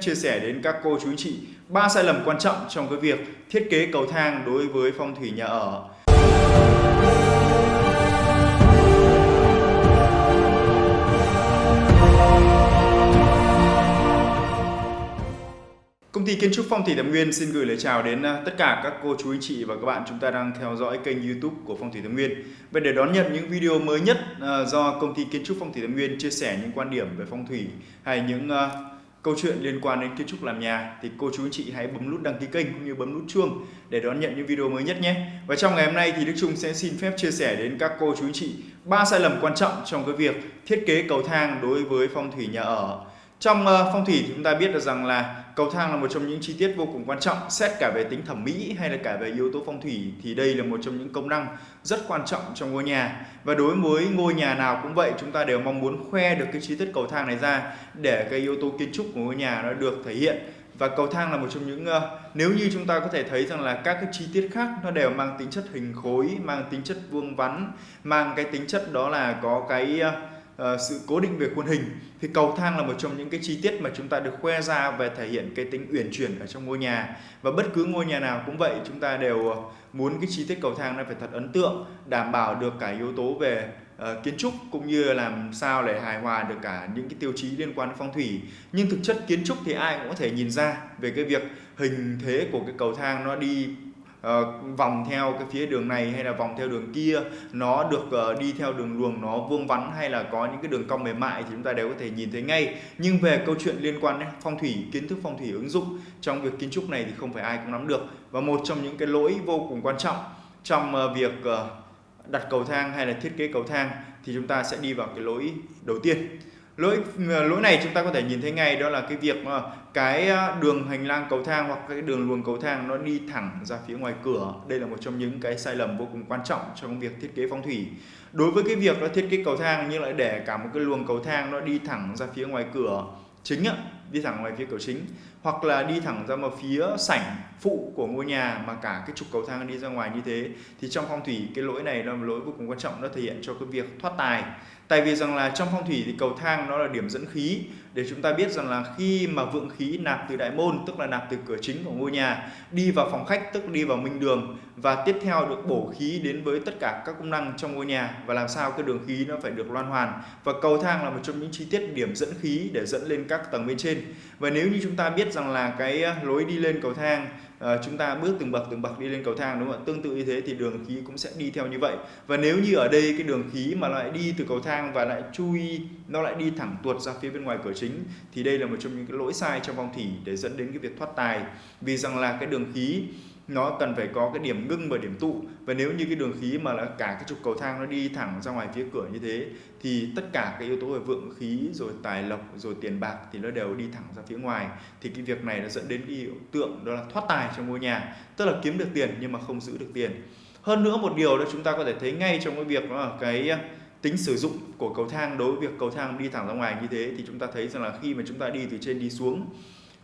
chia sẻ đến các cô chú anh chị ba sai lầm quan trọng trong cái việc thiết kế cầu thang đối với phong thủy nhà ở. Công ty kiến trúc Phong thủy Thẩm Nguyên xin gửi lời chào đến à, tất cả các cô chú anh chị và các bạn chúng ta đang theo dõi kênh YouTube của Phong thủy Thẩm Nguyên. Và để đón nhận những video mới nhất à, do công ty kiến trúc Phong thủy Thẩm Nguyên chia sẻ những quan điểm về phong thủy hay những à, câu chuyện liên quan đến kiến trúc làm nhà thì cô chú anh chị hãy bấm nút đăng ký kênh cũng như bấm nút chuông để đón nhận những video mới nhất nhé. Và trong ngày hôm nay thì Đức Trung sẽ xin phép chia sẻ đến các cô chú anh chị ba sai lầm quan trọng trong cái việc thiết kế cầu thang đối với phong thủy nhà ở. Trong uh, phong thủy thì chúng ta biết được rằng là cầu thang là một trong những chi tiết vô cùng quan trọng xét cả về tính thẩm mỹ hay là cả về yếu tố phong thủy thì đây là một trong những công năng rất quan trọng trong ngôi nhà. Và đối với ngôi nhà nào cũng vậy chúng ta đều mong muốn khoe được cái chi tiết cầu thang này ra để cái yếu tố kiến trúc của ngôi nhà nó được thể hiện. Và cầu thang là một trong những uh, nếu như chúng ta có thể thấy rằng là các cái chi tiết khác nó đều mang tính chất hình khối mang tính chất vuông vắn mang cái tính chất đó là có cái uh, uh, sự cố định về khuôn hình. Thì cầu thang là một trong những cái chi tiết mà chúng ta được khoe ra về thể hiện cái tính uyển chuyển ở trong ngôi nhà. Và bất cứ ngôi nhà nào cũng vậy chúng ta đều ờ, muốn cái chi tiết cầu thang nó phải thật ấn tượng đảm bảo được cả yếu tố về uh, kiến trúc cũng như làm sao để hài hòa được cả những cái tiêu chí liên quan đến phong thủy. Nhưng thực chất kiến trúc thì ai cũng có thể nhìn ra về cái việc hình thế của cái cầu thang nó đi uh, vòng theo cái phía đường này hay là vòng theo đường kia nó được uh, đi theo đường luồng nó vuông vắn hay là có những cái đường cong mềm mại thì chúng ta đều có thể nhìn thấy ngay. Nhưng về câu chuyện liên quan đến phong thủy kiến thức phong thủy ứng dụng trong việc kiến trúc này thì không phải ai cũng nắm được. Và một trong những cái lỗi vô cùng quan trọng trong uh, việc uh, đặt cầu thang hay là thiết kế cầu thang thì chúng ta sẽ đi vào cái lỗi đầu tiên lỗi ờ, lỗi này chúng ta có thể nhìn thấy ngay đó là cái việc mà cái ờ, đường hành lang cầu thang hoặc cái đường luồng cầu thang nó đi thẳng ra phía ngoài cửa. Đây là một trong những cái sai lầm vô cùng quan trọng trong việc thiết kế phong thủy. Đối với cái việc nó thiết kế cầu thang nhưng lại để cả một cái luồng cầu thang nó đi thẳng ra phía ngoài cửa chính á, đi thẳng ngoài phía cửa chính hoặc là đi thẳng ra một phía sảnh phụ của ngôi nhà mà cả cái trục cầu thang đi ra ngoài như thế thì trong phong thủy cái lỗi này là một lỗi vô cùng quan trọng nó thể hiện cho cái việc thoát tài tại vì rằng là trong phong thủy thì cầu thang nó là điểm dẫn khí. Để chúng ta biết rằng là khi mà vượng khí nạp từ đại môn, tức là nạp từ cửa chính của ngôi nhà, đi vào phòng khách, tức đi vào minh đường, và tiếp theo được bổ khí đến với tất cả các công năng trong ngôi nhà, và làm sao cái đường khí nó phải được loan hoàn. Và cầu thang là một trong những chi tiết điểm dẫn khí để dẫn lên các tầng bên trên. Và nếu như chúng ta biết rằng là cái à, lối đi lên cầu thang à, chúng ta bước từng bậc từng bậc đi lên cầu thang đúng không ạ? Tương tự như thế thì đường khí cũng sẽ đi theo như vậy. Và nếu như ở đây cái đường khí mà lại đi từ cầu thang và lại chui nó lại đi thẳng tuột ra phía bên ngoài cửa chính thì đây là một trong những cái lỗi sai trong phong thủy để dẫn đến cái việc thoát tài vì rằng là cái đường khí nó cần phải có cái điểm ngưng và điểm tụ. Và nếu như cái đường khí mà là cả cái trục cầu thang nó đi thẳng ra ngoài phía cửa như thế, thì tất cả cái yếu tố về vượng khí, rồi tài lộc, rồi tiền bạc thì nó đều đi thẳng ra phía ngoài. Thì cái việc này nó dẫn đến cái hiện tượng đó là thoát tài trong ngôi nhà, tức là kiếm được tiền nhưng mà không giữ được tiền. Hơn nữa một điều đó chúng ta có thể thấy ngay trong cái việc đó là cái à, tính sử dụng của cầu thang. Đối với việc cầu thang đi thẳng ra ngoài như thế thì chúng ta thấy rằng là khi mà chúng ta đi từ trên đi xuống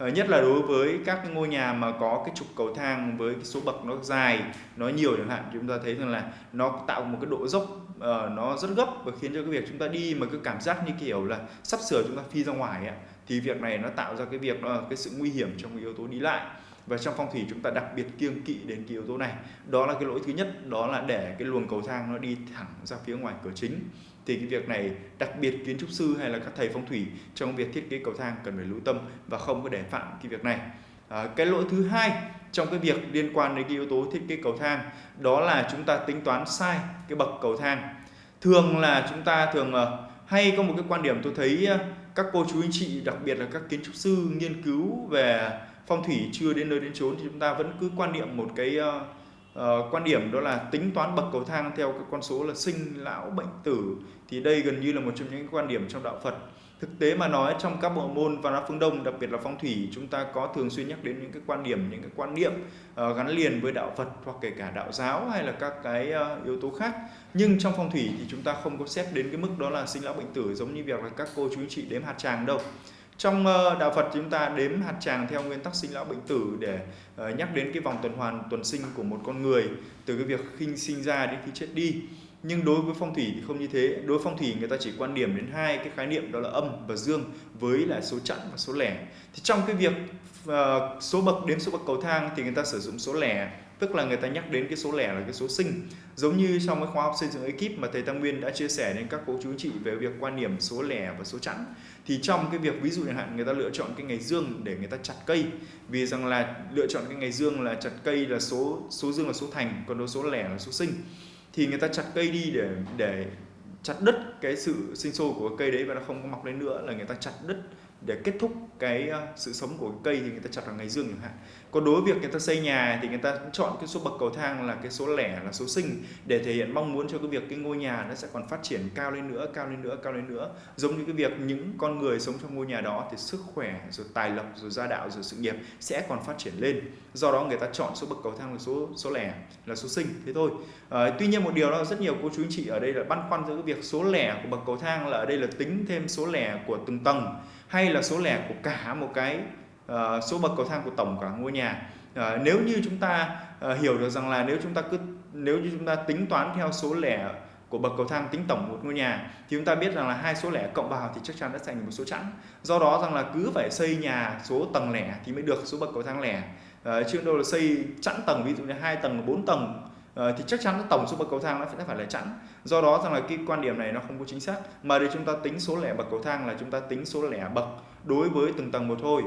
Ờ, nhất là đối với các ngôi nhà mà có cái trục cầu thang với cái số bậc nó dài nó nhiều chẳng hạn chúng ta thấy rằng là nó tạo một cái độ dốc uh, nó rất gấp và khiến cho cái việc chúng ta đi mà cứ cảm giác như kiểu là sắp sửa chúng ta phi ra ngoài ấy, thì việc này nó tạo ra cái việc đó cái sự nguy hiểm trong cái yếu tố đi lại. Và trong phong thủy chúng ta đặc biệt kiêng kỵ đến cái yếu tố này. Đó là cái lỗi thứ nhất đó là để cái luồng cầu thang nó đi thẳng ra phía ngoài cửa chính thì cái việc này đặc biệt kiến trúc sư hay là các thầy phong thủy trong việc thiết kế cầu thang cần phải lưu tâm và không có để phạm cái việc này. À, cái lỗi thứ hai trong cái việc liên quan đến cái yếu tố thiết kế cầu thang đó là chúng ta tính toán sai cái bậc cầu thang. Thường là chúng ta thường ờ, hay có một cái quan điểm tôi thấy ờ, các cô chú anh chị đặc biệt là các kiến trúc sư nghiên cứu về phong thủy chưa đến nơi đến chốn thì chúng ta vẫn cứ quan niệm một cái ờ, uh, quan điểm đó là tính toán bậc cầu thang theo cái con số là sinh lão bệnh tử thì đây gần như là một trong những quan điểm trong đạo Phật. Thực tế mà nói trong các bộ môn văn hóa phương Đông đặc biệt là phong thủy chúng ta có thường xuyên nhắc đến những cái quan điểm những cái quan niệm uh, gắn liền với đạo Phật hoặc kể cả đạo giáo hay là các cái uh, yếu tố khác. Nhưng trong phong thủy thì chúng ta không có xét đến cái mức đó là sinh lão bệnh tử giống như việc là các cô chú anh chị đếm hạt tràng đâu trong ờ, đạo Phật chúng ta đếm hạt tràng theo nguyên tắc sinh lão bệnh tử để ờ, nhắc đến cái vòng tuần hoàn, tuần sinh của một con người, từ cái việc khi sinh ra đến khi chết đi. Nhưng đối với phong thủy thì không như thế. Đối với phong thủy người ta chỉ quan điểm đến hai cái khái niệm, đó là âm và dương, với là số chẵn và số lẻ. Thì trong cái việc ờ, số bậc đến số bậc cầu thang thì người ta sử dụng số lẻ tức là người ta nhắc đến cái số lẻ là cái số sinh. Giống như trong cái khóa học xây dựng ekip mà thầy Tam Nguyên đã chia sẻ đến các cô chú chị về việc quan điểm số lẻ và số chẵn, thì trong cái việc ví dụ chẳng hạn, người ta lựa chọn cái ngày dương để người ta chặt cây. Vì rằng là lựa chọn cái ngày dương là chặt cây là số số dương là số thành, còn số lẻ là số sinh. Thì người ta chặt cây đi để để chặt đứt cái sự sinh sôi của cây đấy và nó không có mọc lên nữa là người ta chặt đứt để kết thúc cái ờ, sự sống của cây thì người ta chặt vào ngày dương chẳng hạn. Còn đối với việc người ta xây nhà thì người ta chọn cái số bậc cầu thang là cái số lẻ là số sinh để thể hiện mong muốn cho cái việc cái ngôi nhà nó sẽ còn phát triển cao lên nữa cao lên nữa cao lên nữa. Giống như cái việc những con người sống trong ngôi nhà đó thì sức khỏe rồi tài lộc rồi gia đạo rồi sự nghiệp sẽ còn phát triển lên. Do đó người ta chọn số bậc cầu thang là số số lẻ là số sinh thế thôi. À, tuy nhiên một điều đó rất nhiều cô chú anh chị ở đây là băn khoăn giữa cái việc số lẻ của bậc cầu thang là ở đây là tính thêm số lẻ của từng tầng hay là số lẻ của cả một cái uh, số bậc cầu thang của tổng cả ngôi nhà. Uh, nếu như chúng ta uh, hiểu được rằng là nếu chúng ta cứ nếu như chúng ta tính toán theo số lẻ của bậc cầu thang tính tổng một ngôi nhà thì chúng ta biết rằng là hai số lẻ cộng vào thì chắc chắn đã thành một số chẵn. Do đó rằng là cứ phải xây nhà số tầng lẻ thì mới được số bậc cầu thang lẻ. Uh, chứ đâu là xây chẵn tầng ví dụ như hai tầng bốn tầng uh, thì chắc chắn tổng số bậc cầu thang nó sẽ phải là chẵn. Do đó rằng là cái quan điểm này nó không có chính xác. Mà để chúng ta tính số lẻ bậc cầu thang là chúng ta tính số lẻ bậc đối với từng tầng một thôi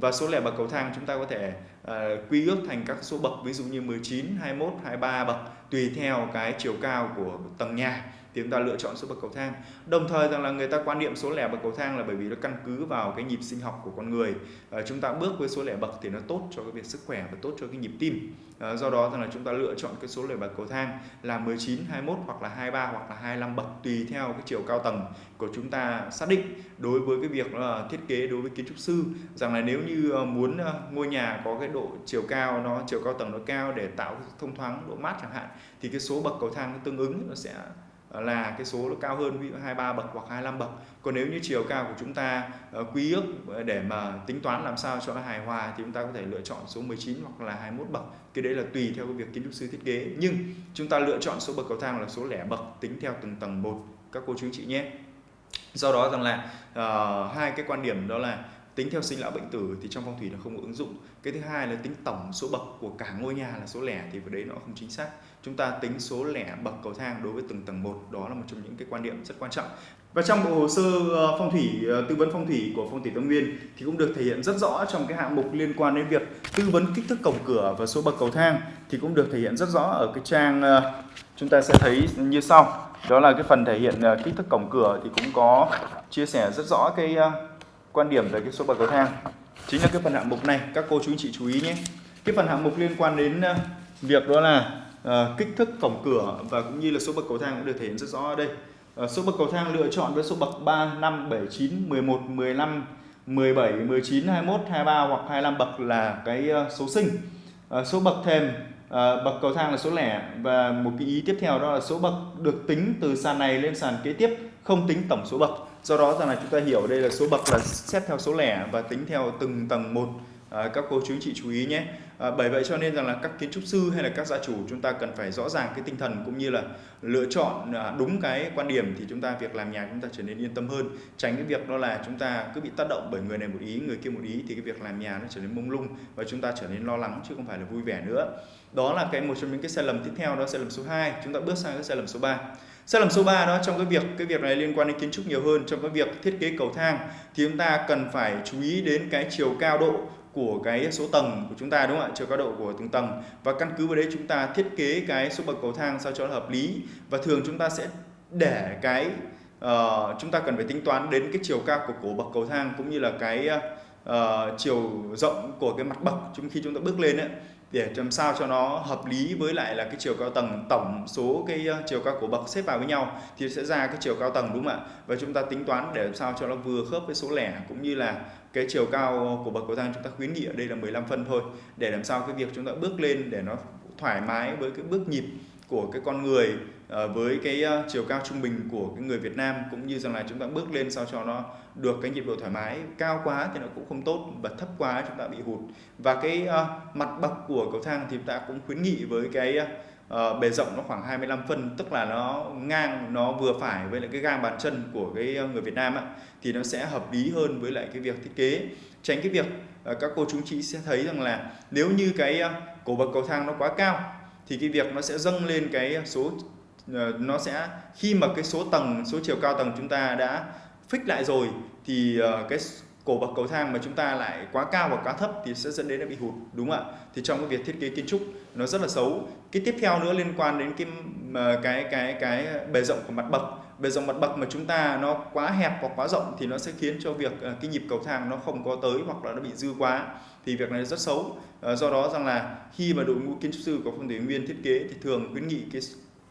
và số lẻ bậc cầu thang chúng ta có thể uh, quy ước thành các số bậc ví dụ như 19, 21, 23 bậc tùy theo cái chiều cao của tầng nhà thì chúng ta lựa chọn số bậc cầu thang. Đồng thời rằng là người ta quan niệm số lẻ bậc cầu thang là bởi vì nó căn cứ vào cái nhịp sinh học của con người. À, chúng ta bước với số lẻ bậc thì nó tốt cho cái việc sức khỏe và tốt cho cái nhịp tim. À, do đó rằng là chúng ta lựa chọn cái số lẻ bậc cầu thang là 19 21 hoặc là 23 hoặc là 25 bậc tùy theo cái chiều cao tầng của chúng ta xác định. Đối với cái việc là thiết kế đối với kiến trúc sư rằng là nếu như ờ, muốn ờ, ngôi nhà có cái độ chiều cao nó chiều cao tầng nó cao để tạo thông thoáng độ mát chẳng hạn thì cái số bậc cầu thang nó tương ứng nó sẽ ờ, là cái số nó cao hơn ví dụ 23 bậc hoặc 25 bậc. Còn nếu như chiều cao của chúng ta quy ước để mà tính toán làm sao cho nó hài hòa thì chúng ta có thể lựa chọn số 19 hoặc là 21 bậc. Cái đấy là tùy theo cái việc kiến trúc sư thiết kế. Nhưng chúng ta lựa chọn số bậc cầu thang là số lẻ bậc tính theo từng tầng một các cô chú anh chị nhé. Do đó rằng là uh, hai cái quan điểm đó là tính theo sinh lão bệnh tử thì trong phong thủy nó không có ứng dụng. Cái thứ hai là tính tổng số bậc của cả ngôi nhà là số lẻ thì vào đấy nó không chính xác. Chúng ta tính số lẻ bậc cầu thang đối với từng tầng một, đó là một trong những cái quan điểm rất quan trọng. Và trong bộ hồ sơ ờ, phong thủy ờ, tư vấn phong thủy của phong thủy Tâm Nguyên thì cũng được thể hiện rất rõ trong cái hạng mục liên quan đến việc tư vấn kích thước cổng cửa và số bậc cầu thang thì cũng được thể hiện rất rõ ở cái trang ờ, chúng ta sẽ thấy như sau. Đó là cái phần thể hiện kích thước cổng cửa thì cũng có chia sẻ rất rõ cái quan điểm về cái số bậc cầu thang. Chính là cái phần hạng mục này các cô chú anh chị chú ý nhé. Cái phần hạng mục liên quan đến ờ, việc đó là uh, kích thước cổng cửa và cũng như là số bậc cầu thang cũng được thể hiện rất rõ ở đây. Uh, số bậc cầu thang lựa chọn với số bậc 3, 5, 7, 9, 11, 15, 17, 19, 21, 23 hoặc 25 bậc là cái uh, số sinh. Uh, số bậc thềm Ờ, bậc cầu thang là số lẻ. Và một cái ý tiếp theo đó là số bậc được tính từ sàn này lên sàn kế tiếp không tính tổng số bậc. Do đó rằng là chúng ta hiểu đây là số bậc là xét theo số lẻ và tính theo từng tầng một. À, các cô chú chị chú ý nhé. À, bởi vậy cho nên rằng là các kiến trúc sư hay là các gia chủ chúng ta cần phải rõ ràng cái tinh thần cũng như là lựa chọn à, đúng cái quan điểm thì chúng ta việc làm nhà chúng ta trở nên yên tâm hơn. Tránh cái việc đó là chúng ta cứ bị tác động bởi người này một ý người kia một ý thì cái việc làm nhà nó trở nên mông lung và chúng ta trở nên lo lắng chứ không phải là vui vẻ nữa đó là cái một trong những cái sai lầm tiếp theo đó sai lầm số 2 chúng ta bước sang cái sai lầm số 3 sai lầm số 3 đó trong cái việc cái việc này liên quan đến kiến trúc nhiều hơn trong cái việc thiết kế cầu thang thì chúng ta cần phải chú ý đến cái chiều cao độ của cái số tầng của chúng ta đúng không ạ? Chiều cao độ của từng tầng. Và căn cứ vào đấy chúng ta thiết kế cái số bậc cầu thang sao cho nó hợp lý. Và thường chúng ta sẽ để cái uh, chúng ta cần phải tính toán đến cái chiều cao của cổ bậc cầu thang cũng như là cái uh, Ờ, chiều rộng của cái mặt bậc chúng khi chúng ta bước lên ấy, để làm sao cho nó hợp lý với lại là cái chiều cao tầng tổng số cái ờ, chiều cao của bậc xếp vào với nhau thì sẽ ra cái chiều cao tầng đúng không ạ? Và chúng ta tính toán để làm sao cho nó vừa khớp với số lẻ cũng như là cái chiều cao của bậc cầu thang chúng ta khuyến nghị ở đây là 15 phân thôi để làm sao cái việc chúng ta bước lên để nó thoải mái với cái bước nhịp của cái con người Ờ, với cái ờ, chiều cao trung bình của cái người Việt Nam cũng như rằng là chúng ta bước lên sao cho nó được cái nhịp độ thoải mái cao quá thì nó cũng không tốt và thấp quá chúng ta bị hụt. Và cái ờ, mặt bậc của cầu thang thì chúng ta cũng khuyến nghị với cái uh, bề rộng nó khoảng 25 phân tức là nó ngang nó vừa phải với lại cái gang bàn chân của cái người Việt Nam ạ thì nó sẽ hợp lý hơn với lại cái việc thiết kế. Tránh cái việc uh, các cô chú chị sẽ thấy rằng là nếu như cái uh, cổ bậc cầu thang nó quá cao thì cái việc nó sẽ dâng lên cái số Ờ, nó sẽ, khi mà cái số tầng, số chiều cao tầng chúng ta đã fix lại rồi thì ờ, cái cổ bậc cầu thang mà chúng ta lại quá cao hoặc quá thấp thì sẽ dẫn đến là bị hụt, đúng không ạ? Thì trong cái việc thiết kế kiến trúc nó rất là xấu. Cái tiếp theo nữa liên quan đến cái ờ, cái cái cái bề rộng của mặt bậc. Bề rộng mặt bậc mà chúng ta nó quá hẹp hoặc quá rộng thì nó sẽ khiến cho việc cái nhịp cầu thang nó không có tới hoặc là nó bị dư quá thì việc này rất xấu. Do đó rằng là khi mà đội ngũ kiến trúc sư của phong thủy nguyên thiết kế thì thường khuyến nghị cái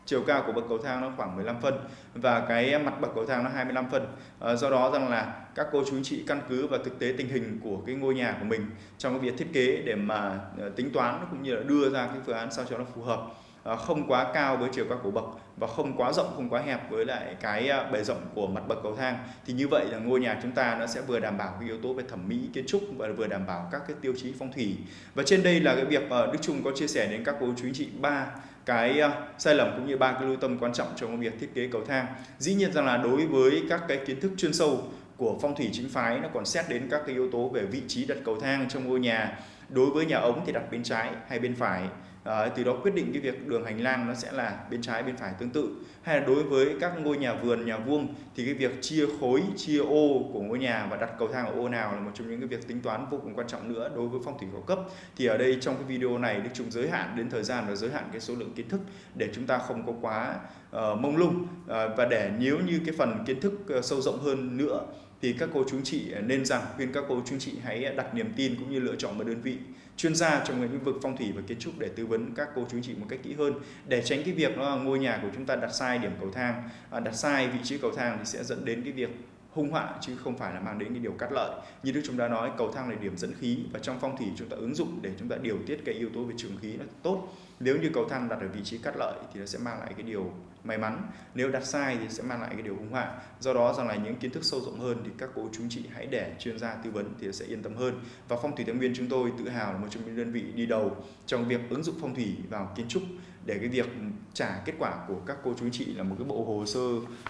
chiều cao của bậc cầu thang nó khoảng 15 phân và cái mặt bậc cầu thang nó 25 phân. À, do đó rằng là các cô chú anh chị căn cứ vào thực tế tình hình của cái ngôi nhà của mình trong cái việc thiết kế để mà ờ, tính toán cũng như là đưa ra cái phương án sao cho nó phù hợp. Ờ, không quá cao với chiều cao của bậc và không quá rộng, không quá hẹp với lại cái ờ, bề rộng của mặt bậc cầu thang. Thì như vậy là ngôi nhà chúng ta nó sẽ vừa đảm bảo cái yếu tố về thẩm mỹ, kiến trúc và vừa đảm bảo các cái tiêu chí phong thủy. Và trên đây là cái việc ờ, Đức Trung có chia sẻ đến các cô chú anh chị ba cái sai lầm cũng như ba cái lưu tâm quan trọng trong việc thiết kế cầu thang. Dĩ nhiên rằng là đối với các cái kiến thức chuyên sâu của phong thủy chính phái, nó còn xét đến các cái yếu tố về vị trí đặt cầu thang trong ngôi nhà. Đối với nhà ống thì đặt bên trái hay bên phải. Đấy, từ đó quyết định cái việc đường hành lang nó sẽ là bên trái bên phải tương tự. Hay là đối với các ngôi nhà vườn nhà vuông thì cái việc chia khối chia ô của ngôi nhà và đặt cầu thang ở ô nào là một trong những cái việc tính toán vô cùng quan trọng nữa đối với phong thủy cao cấp. Thì ở đây trong cái video này Đức Trung giới hạn đến thời gian và giới hạn cái số lượng kiến thức để chúng ta không có quá uh, mông lung. Uh, và để nếu như cái phần kiến thức uh, sâu rộng hơn nữa thì các cô chú chị nên rằng khuyên các cô chú chị hãy đặt niềm tin cũng như lựa chọn một đơn vị chuyên gia trong lĩnh vực phong thủy và kiến trúc để tư vấn các cô chú chị một cách kỹ hơn. Để tránh cái việc nó ngôi nhà của chúng ta đặt sai điểm cầu thang à, đặt sai vị trí cầu thang thì sẽ dẫn đến cái việc hung họa chứ không phải là mang đến cái điều cắt lợi. Như đức chúng ta nói, cầu thang là điểm dẫn khí và trong phong thủy chúng ta ứng dụng để chúng ta điều tiết cái yếu tố về trường khí nó tốt. Nếu như cầu thang đặt ở vị trí cắt lợi thì nó sẽ mang lại cái điều may mắn. Nếu đặt sai thì sẽ mang lại cái điều hung hoảng do đó rằng là những kiến thức sâu rộng hơn thì các cô chú chị hãy để chuyên gia tư vấn thì sẽ yên tâm hơn. Và phong thủy thái nguyên chúng tôi tự hào là một trong những đơn vị đi đầu trong việc ứng dụng phong thủy vào kiến trúc để cái việc trả kết quả của các cô chú chị là một cái bộ hồ sơ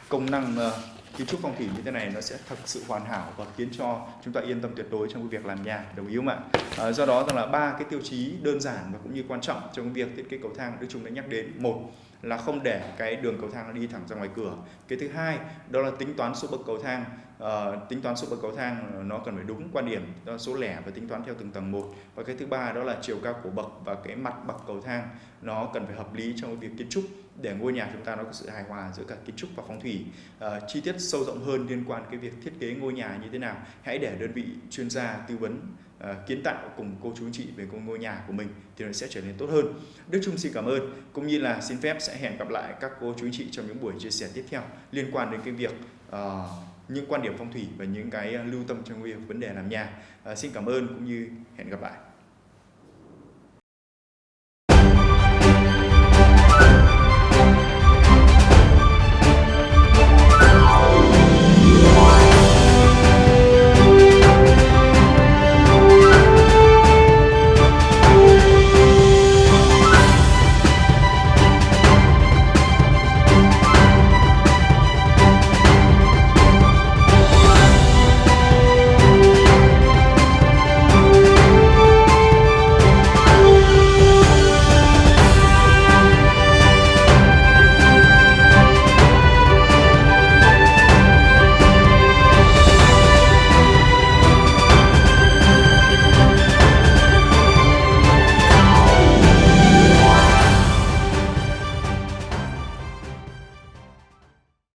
công năng uh, kiến trúc phong thủy như thế này nó sẽ thật sự hoàn hảo và khiến cho chúng ta yên tâm tuyệt đối trong cái việc làm nhà. Đồng ý không ạ? À, do đó rằng là ba cái tiêu chí đơn giản và cũng như quan trọng trong việc thiết kế cầu thang đức chúng đã nhắc đến. Một là không để cái đường cầu thang nó đi thẳng ra ngoài cửa. Cái thứ hai đó là tính toán số bậc cầu thang. Uh, tính toán số bậc cầu thang nó cần phải đúng quan điểm đó là số lẻ và tính toán theo từng tầng một. Và cái thứ ba đó là chiều cao của bậc và cái mặt bậc cầu thang nó cần phải hợp lý trong cái việc kiến trúc để ngôi nhà chúng ta nó có sự hài hòa giữa cả kiến trúc và phong thủy. Uh, chi tiết sâu rộng hơn liên quan cái việc thiết kế ngôi nhà như thế nào hãy để đơn vị chuyên gia tư vấn uh, kiến tạo cùng cô chú anh chị về ngôi nhà của mình thì nó sẽ trở nên tốt hơn. Đức Trung xin cảm ơn cũng như là xin phép sẽ hẹn gặp lại các cô chú anh chị trong những buổi chia sẻ tiếp theo liên quan đến cái việc uh, những quan điểm phong thủy và những cái ờ, lưu tâm trong việc vấn đề làm nhà. Uh, xin cảm ơn cũng như hẹn gặp lại.